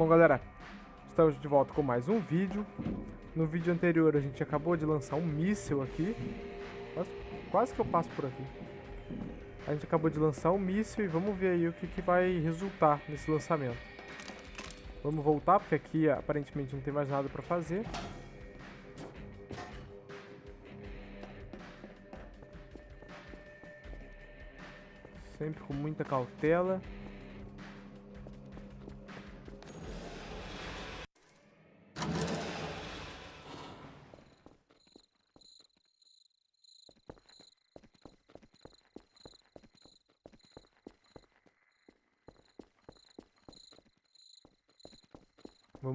Bom, galera, estamos de volta com mais um vídeo. No vídeo anterior a gente acabou de lançar um míssil aqui. Quase, quase que eu passo por aqui. A gente acabou de lançar um míssil e vamos ver aí o que, que vai resultar nesse lançamento. Vamos voltar, porque aqui aparentemente não tem mais nada pra fazer. Sempre com muita cautela.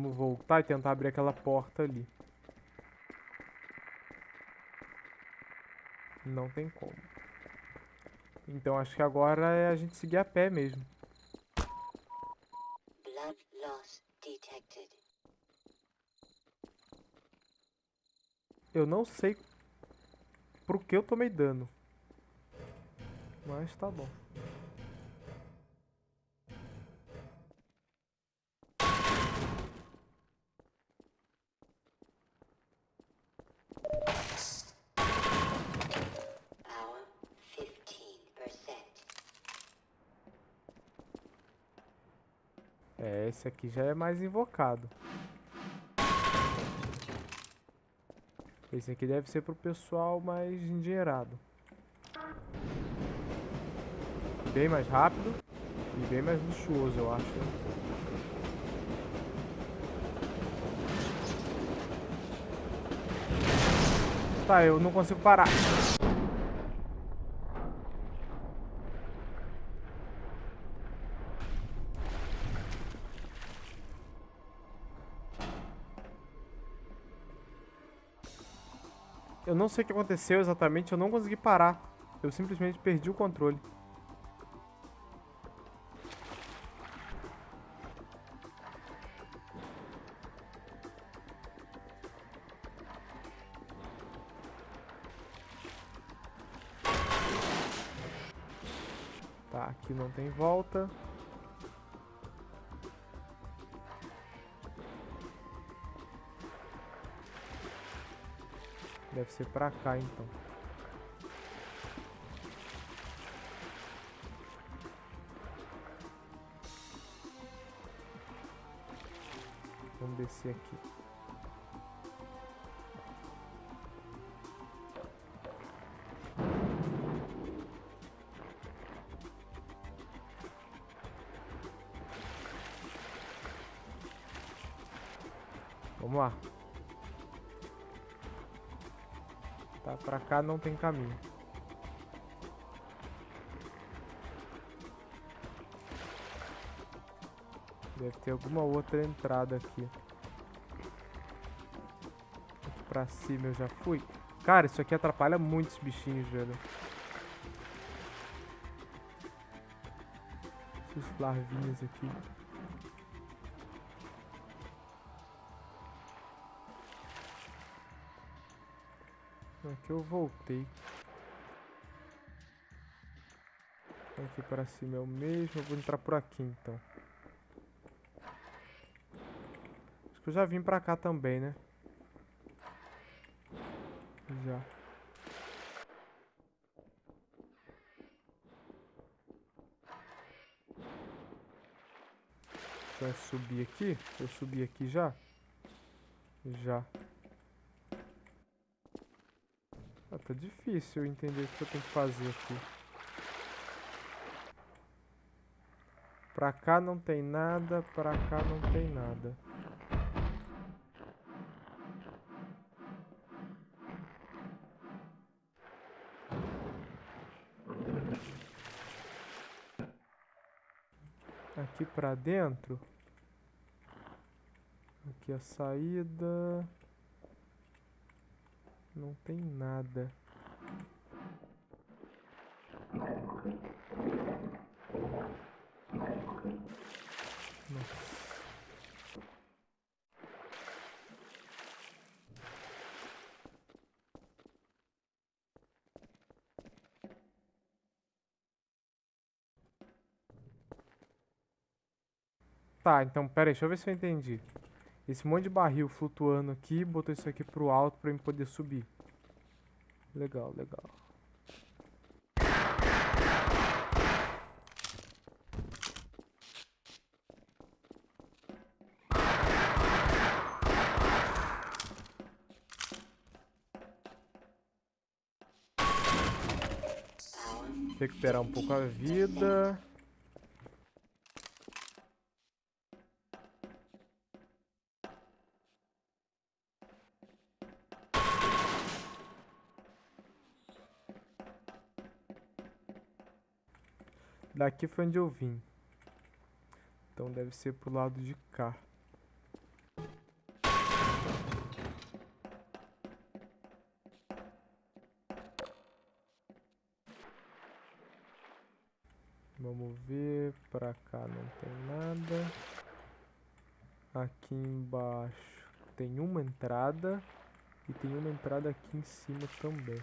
Vamos voltar e tentar abrir aquela porta ali. Não tem como. Então acho que agora é a gente seguir a pé mesmo. Eu não sei por que eu tomei dano. Mas tá bom. É, esse aqui já é mais invocado. Esse aqui deve ser pro pessoal mais endinheirado. Bem mais rápido e bem mais luxuoso, eu acho. Tá, eu não consigo parar. Não sei o que aconteceu exatamente, eu não consegui parar. Eu simplesmente perdi o controle. Tá, aqui não tem volta. Deve ser pra cá, então. Vamos descer aqui. Tá, pra cá não tem caminho. Deve ter alguma outra entrada aqui. Aqui pra cima eu já fui. Cara, isso aqui atrapalha muitos bichinhos, velho. Esses larvinhos aqui. Aqui eu voltei. Aqui para cima é o mesmo. Eu vou entrar por aqui então. Acho que eu já vim pra cá também, né? Já. Vai subir aqui? Eu subi aqui já? Já. Ah, tá difícil entender o que eu tenho que fazer aqui. Pra cá não tem nada, pra cá não tem nada. Aqui pra dentro. Aqui a saída. Não tem nada. Tá, então, pera aí, deixa eu ver se eu entendi. Esse monte de barril flutuando aqui, botou isso aqui pro alto pra eu poder subir. Legal, legal. Recuperar um pouco a vida. Daqui foi onde eu vim. Então deve ser pro lado de cá. Vamos ver, pra cá não tem nada. Aqui embaixo tem uma entrada e tem uma entrada aqui em cima também.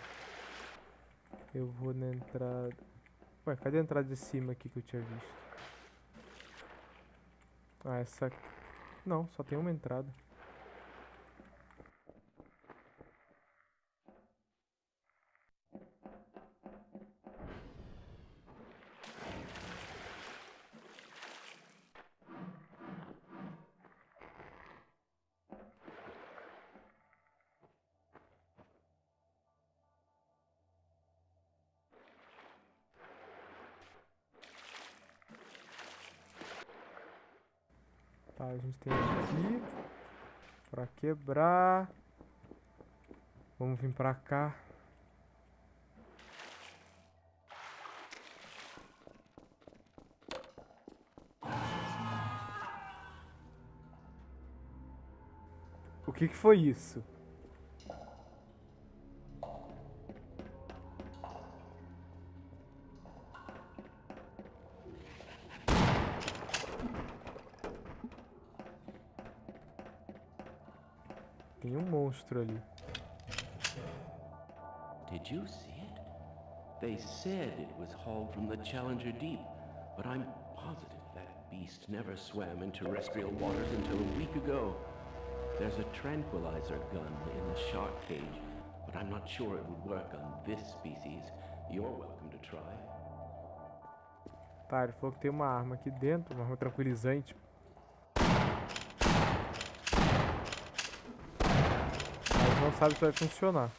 Eu vou na entrada... Ué, cadê a entrada de cima aqui que eu tinha visto? Ah, essa... Não, só tem uma entrada. Tá, a gente tem aqui pra quebrar. Vamos vir pra cá. O que que foi isso? Did you see it? They said it was hauled from the Challenger Deep, but I'm positive that beast never swam in terrestrial waters until a week ago. There's a tranquilizer gun in the shark cage, but I'm not sure it would work on this species. You're welcome to try. Tá, ele falou que tem uma arma aqui dentro, uma arma tranquilizante. Não sabe se vai funcionar.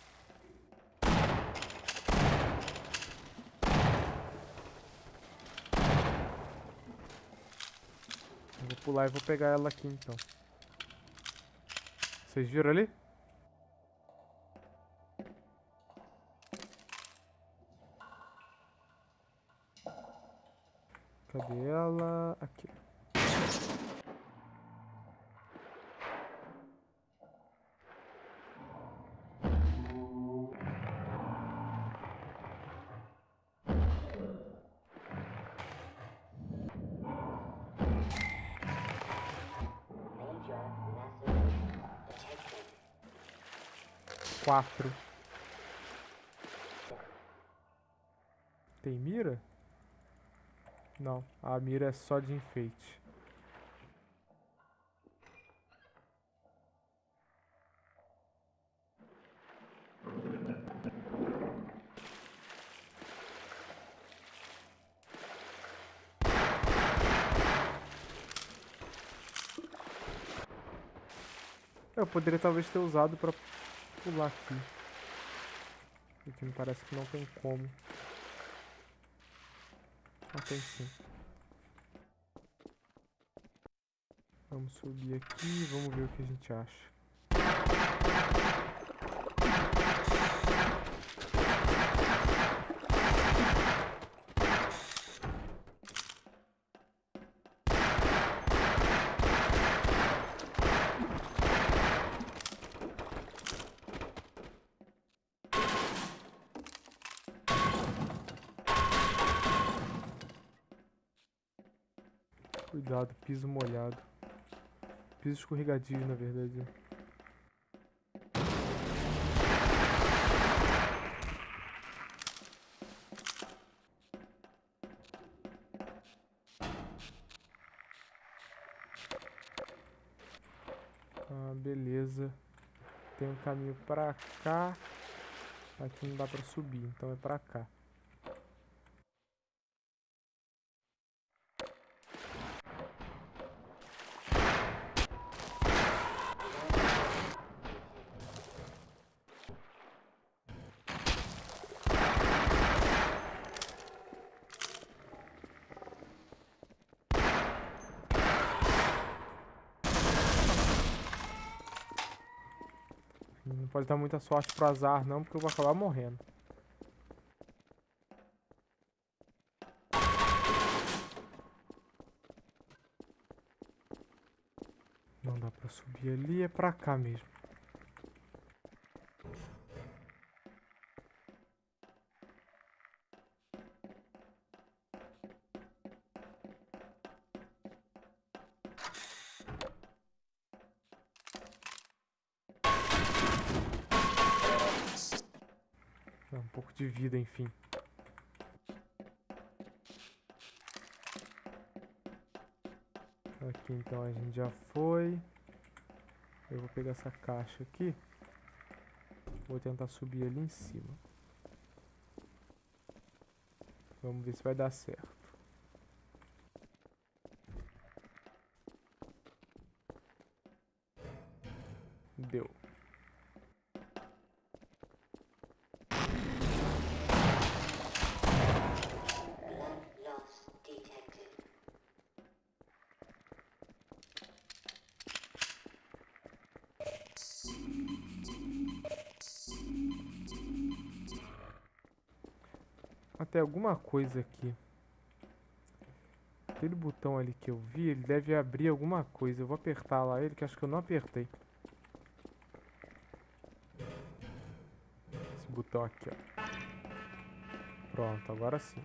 Eu vou pular e vou pegar ela aqui então. Vocês viram ali? Cadê ela? Aqui. Quatro. Tem mira? Não, a mira é só de enfeite. Eu poderia talvez ter usado pra pular aqui. Aqui me parece que não tem como. Ah, tem sim. Vamos subir aqui, vamos ver o que a gente acha. Cuidado, piso molhado. Piso escorregadio, na verdade. Ah, beleza. Tem um caminho pra cá. Aqui não dá pra subir, então é pra cá. Não pode dar muita sorte pro azar não, porque eu vou acabar morrendo. Não dá pra subir ali, é pra cá mesmo. Pouco de vida, enfim. Aqui então a gente já foi. Eu vou pegar essa caixa aqui. Vou tentar subir ali em cima. Vamos ver se vai dar certo. Até alguma coisa aqui. Aquele botão ali que eu vi, ele deve abrir alguma coisa. Eu vou apertar lá ele, que acho que eu não apertei. Esse botão aqui, ó. Pronto, agora sim.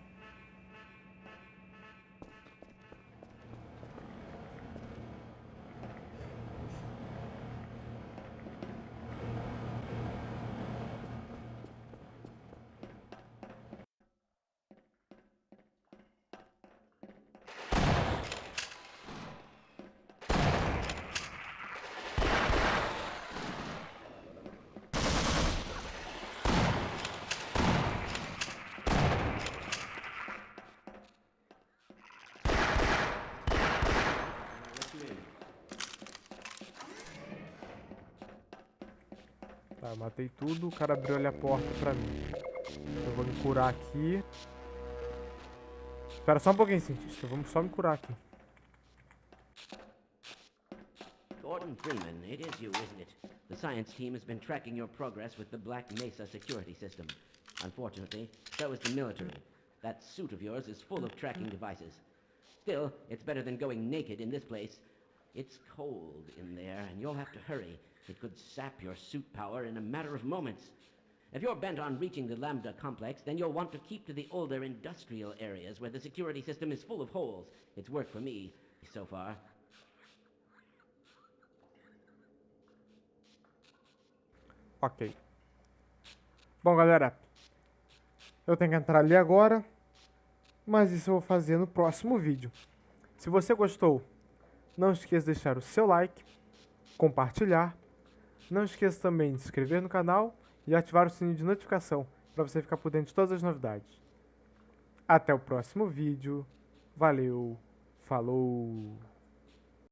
Tá, matei tudo, o cara abriu ali a porta pra mim. Eu vou me curar aqui. Espera só um pouquinho, cientista. Vamos só me curar aqui. Gordon Freeman, it is you, isn't it? The science team has been tracking your progress with the Black Mesa security system. Unfortunately, so is the military. That suit of yours is full of tracking devices. Still, it's better than going naked in this place. It's cold in there, and you'll have to hurry. It could sap your suit power in a matter of moments. If you're bent on reaching the Lambda complex, then you'll want to keep to the older industrial areas where the security system is full of holes. It's worked for me so far. Ok. Bom, galera. Eu tenho que entrar ali agora. Mas isso eu vou fazer no próximo vídeo. Se você gostou, não esqueça de deixar o seu like, compartilhar. Não esqueça também de se inscrever no canal e ativar o sininho de notificação para você ficar por dentro de todas as novidades. Até o próximo vídeo. Valeu. Falou.